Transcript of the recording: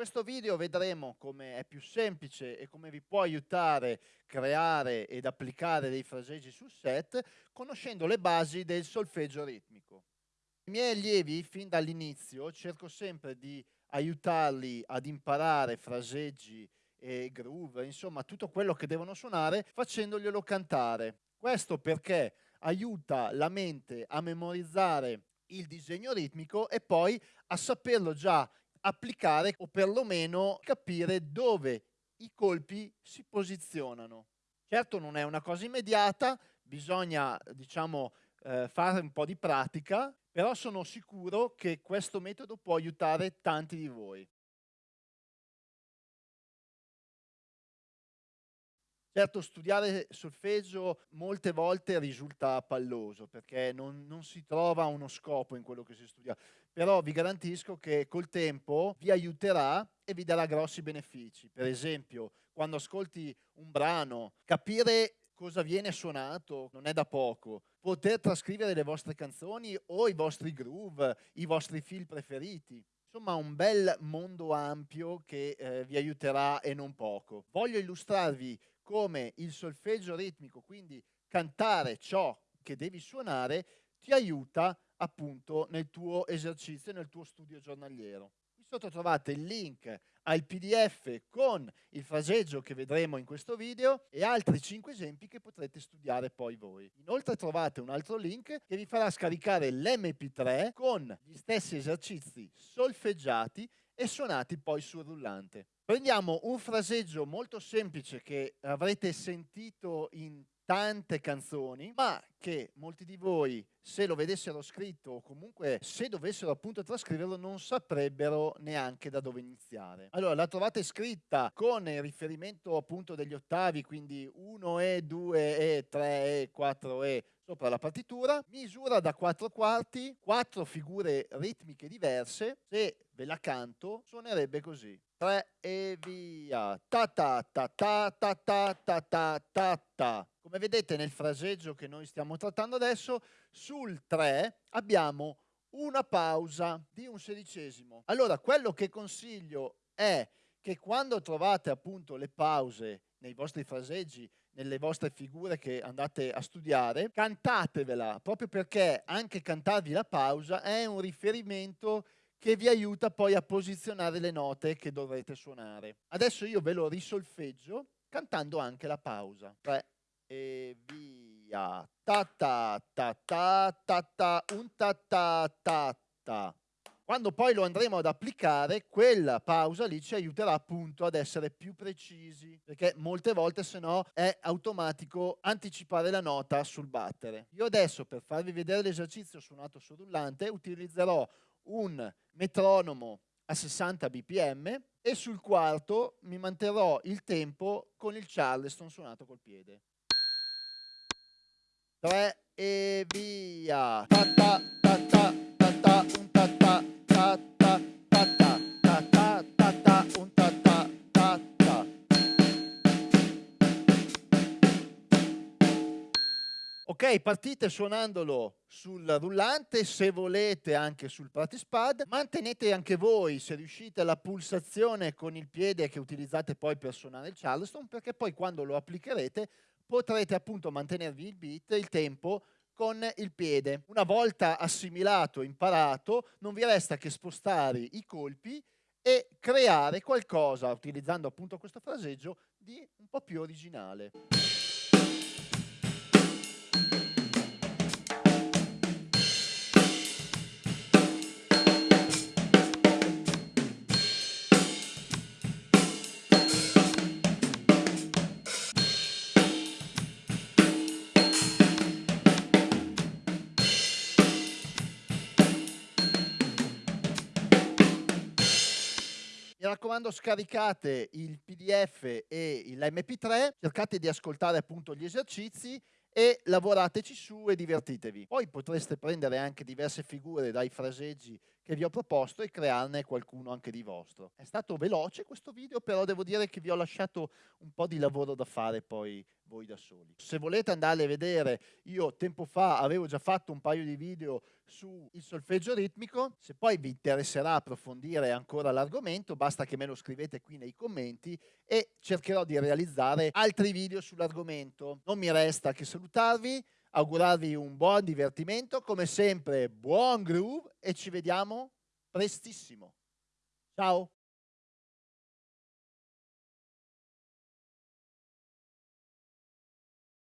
questo video vedremo come è più semplice e come vi può aiutare a creare ed applicare dei fraseggi sul set conoscendo le basi del solfeggio ritmico. I miei allievi fin dall'inizio cerco sempre di aiutarli ad imparare fraseggi e groove, insomma tutto quello che devono suonare facendoglielo cantare. Questo perché aiuta la mente a memorizzare il disegno ritmico e poi a saperlo già applicare o perlomeno capire dove i colpi si posizionano. Certo non è una cosa immediata, bisogna diciamo eh, fare un po' di pratica, però sono sicuro che questo metodo può aiutare tanti di voi. Certo, studiare solfeggio molte volte risulta palloso perché non, non, si trova uno scopo in quello che si studia, però vi garantisco che col tempo vi aiuterà e vi darà grossi benefici. Per esempio, quando ascolti un brano, capire cosa viene suonato non è da poco. Poter trascrivere le vostre canzoni o i vostri groove, i vostri feel preferiti. Insomma, un bel mondo ampio che eh, vi aiuterà e non poco. Voglio illustrarvi come il solfeggio ritmico, quindi cantare ciò che devi suonare, ti aiuta appunto nel tuo esercizio, nel tuo studio giornaliero. Sotto trovate il link al pdf con il fraseggio che vedremo in questo video e altri 5 esempi che potrete studiare poi voi. Inoltre trovate un altro link che vi farà scaricare l'MP3 con gli stessi esercizi solfeggiati e suonati poi sul rullante. Prendiamo un fraseggio molto semplice che avrete sentito in tante canzoni, ma che molti di voi, se lo vedessero scritto o comunque se dovessero appunto trascriverlo, non saprebbero neanche da dove iniziare. Allora, la trovate scritta con il riferimento appunto degli ottavi, quindi 1E, 2E, 3E, 4E sopra la partitura, misura da 4 quarti, 4 figure ritmiche diverse, se ve la canto suonerebbe così. 3 e via. Ta ta ta ta ta ta ta ta ta. Come vedete nel fraseggio che noi stiamo trattando adesso, sul 3 abbiamo una pausa di un sedicesimo. Allora, quello che consiglio è che quando trovate appunto le pause nei vostri fraseggi, nelle vostre figure che andate a studiare, cantatevela, proprio perché anche cantarvi la pausa è un riferimento che vi aiuta poi a posizionare le note che dovrete suonare. Adesso io ve lo risolfeggio cantando anche la pausa. 3 e via. Ta ta ta ta ta ta un ta ta ta ta. Quando poi lo andremo ad applicare, quella pausa lì ci aiuterà appunto ad essere più precisi, perché molte volte se no è automatico anticipare la nota sul battere. Io adesso per farvi vedere l'esercizio suonato sul rullante utilizzerò un metronomo a 60 bpm e sul quarto mi manterrò il tempo con il charleston suonato col piede. 3 e via. Ta ta ta ta ta ta un ta ta ta ta ta ta ta ta ta ta un ta ta ta ta. Ok, partite suonandolo sul rullante, se volete anche sul practice pad. Mantenete anche voi, se riuscite, la pulsazione con il piede che utilizzate poi per suonare il charleston, perché poi quando lo applicherete potrete appunto mantenervi il beat, il tempo, con il piede. Una volta assimilato, imparato, non vi resta che spostare i colpi e creare qualcosa, utilizzando appunto questo fraseggio, di un po' più originale. Mi raccomando scaricate il pdf e l'mp3, cercate di ascoltare appunto gli esercizi e lavorateci su e divertitevi. Poi potreste prendere anche diverse figure dai fraseggi che vi ho proposto e crearne qualcuno anche di vostro. È stato veloce questo video, però devo dire che vi ho lasciato un po' di lavoro da fare poi voi da soli. Se volete andare a vedere, io tempo fa avevo già fatto un paio di video sul solfeggio ritmico, se poi vi interesserà approfondire ancora l'argomento, basta che me lo scrivete qui nei commenti e cercherò di realizzare altri video sull'argomento. Non mi resta che salutarvi, augurarvi un buon divertimento, come sempre buon groove e ci vediamo prestissimo. Ciao!